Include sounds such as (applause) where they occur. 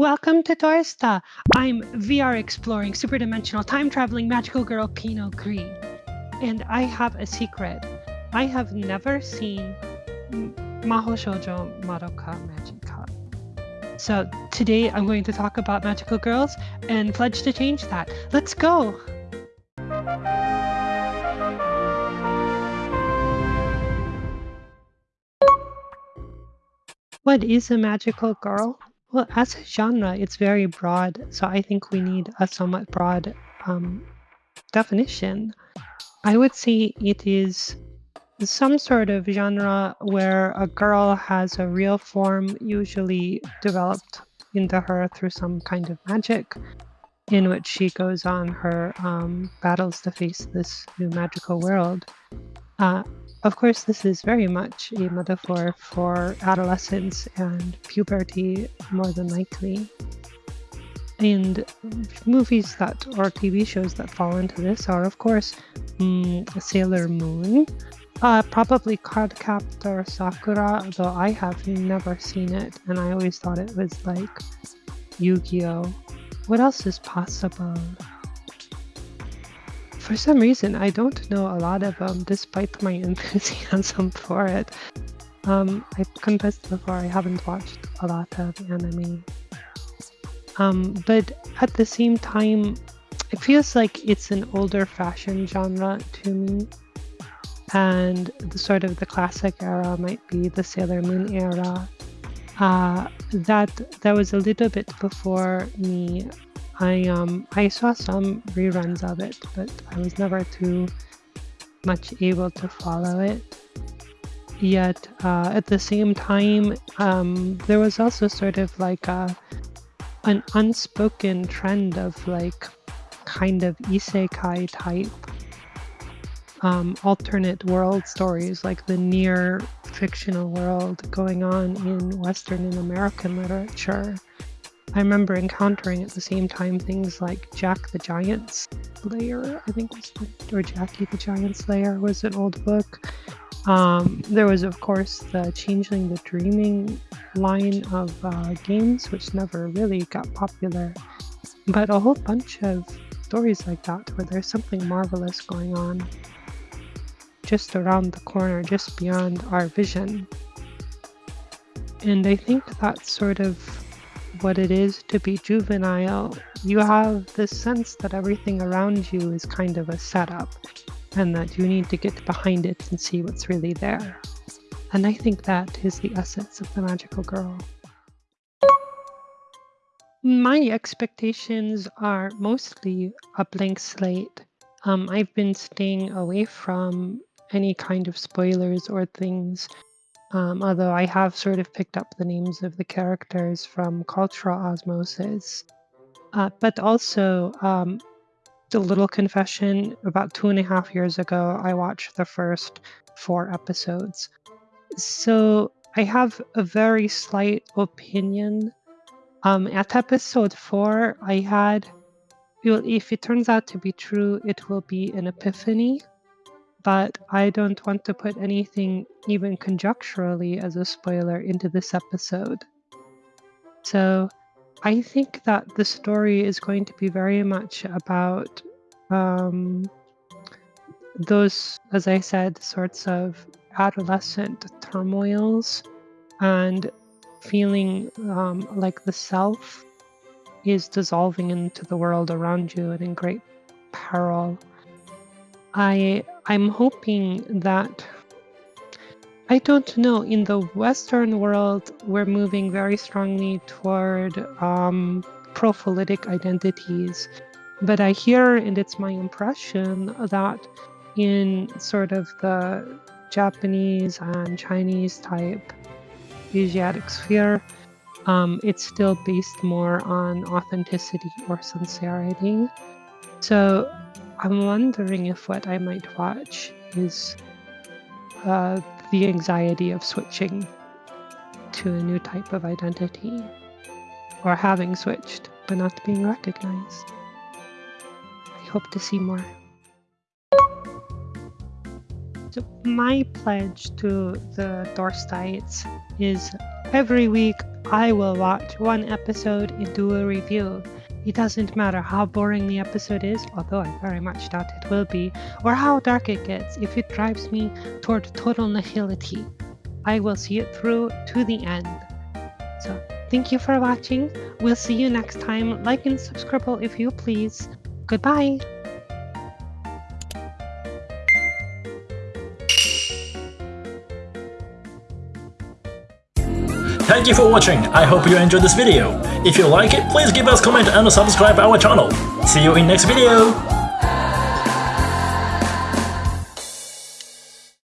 Welcome to Torsta. I'm VR exploring super dimensional time traveling magical girl Pinot Green. And I have a secret. I have never seen Maho Shoujo Madoka Magica. So today I'm going to talk about magical girls and pledge to change that. Let's go! What is a magical girl? Well, as a genre, it's very broad, so I think we need a somewhat broad um, definition. I would say it is some sort of genre where a girl has a real form, usually developed into her through some kind of magic, in which she goes on her um, battles to face this new magical world. Uh, of course, this is very much a metaphor for adolescence and puberty, more than likely. And movies that, or TV shows that fall into this are, of course, mm, Sailor Moon, uh, probably Cardcaptor Sakura, though I have never seen it, and I always thought it was like Yu Gi Oh! What else is possible? For some reason, I don't know a lot of them, despite my (laughs) enthusiasm for it. Um, I confessed before I haven't watched a lot of anime. Um, but at the same time, it feels like it's an older fashioned genre to me. And the sort of the classic era might be the Sailor Moon era. Uh, that that was a little bit before me I um I saw some reruns of it, but I was never too much able to follow it. Yet uh, at the same time, um, there was also sort of like a an unspoken trend of like kind of isekai type um, alternate world stories, like the near fictional world going on in Western and American literature. I remember encountering at the same time things like Jack the Giant Slayer, I think was or Jackie the Giant Slayer was an old book. Um, there was, of course, the Changeling the Dreaming line of uh, games, which never really got popular, but a whole bunch of stories like that where there's something marvelous going on just around the corner, just beyond our vision. And I think that sort of what it is to be juvenile, you have this sense that everything around you is kind of a setup and that you need to get behind it and see what's really there. And I think that is the essence of the magical girl. My expectations are mostly a blank slate. Um, I've been staying away from any kind of spoilers or things um, although I have sort of picked up the names of the characters from cultural osmosis. Uh, but also, um, the little confession about two and a half years ago, I watched the first four episodes. So I have a very slight opinion. Um, at episode four, I had, well, if it turns out to be true, it will be an epiphany but I don't want to put anything even conjecturally as a spoiler into this episode. So I think that the story is going to be very much about um, those, as I said, sorts of adolescent turmoils and feeling um, like the self is dissolving into the world around you and in great peril. I I'm hoping that I don't know. In the Western world, we're moving very strongly toward um, identities. But I hear, and it's my impression, that in sort of the Japanese and Chinese type Asiatic sphere, um, it's still based more on authenticity or sincerity. So I'm wondering if what I might watch is uh, the anxiety of switching to a new type of identity or having switched but not being recognized. I hope to see more. So my pledge to the Dorstites is every week I will watch one episode and do a review. It doesn't matter how boring the episode is, although I very much doubt it will be, or how dark it gets if it drives me toward total nihility. I will see it through to the end. So, thank you for watching. We'll see you next time. Like and subscribe if you please. Goodbye. Thank you for watching, I hope you enjoyed this video. If you like it, please give us comment and subscribe our channel. See you in next video!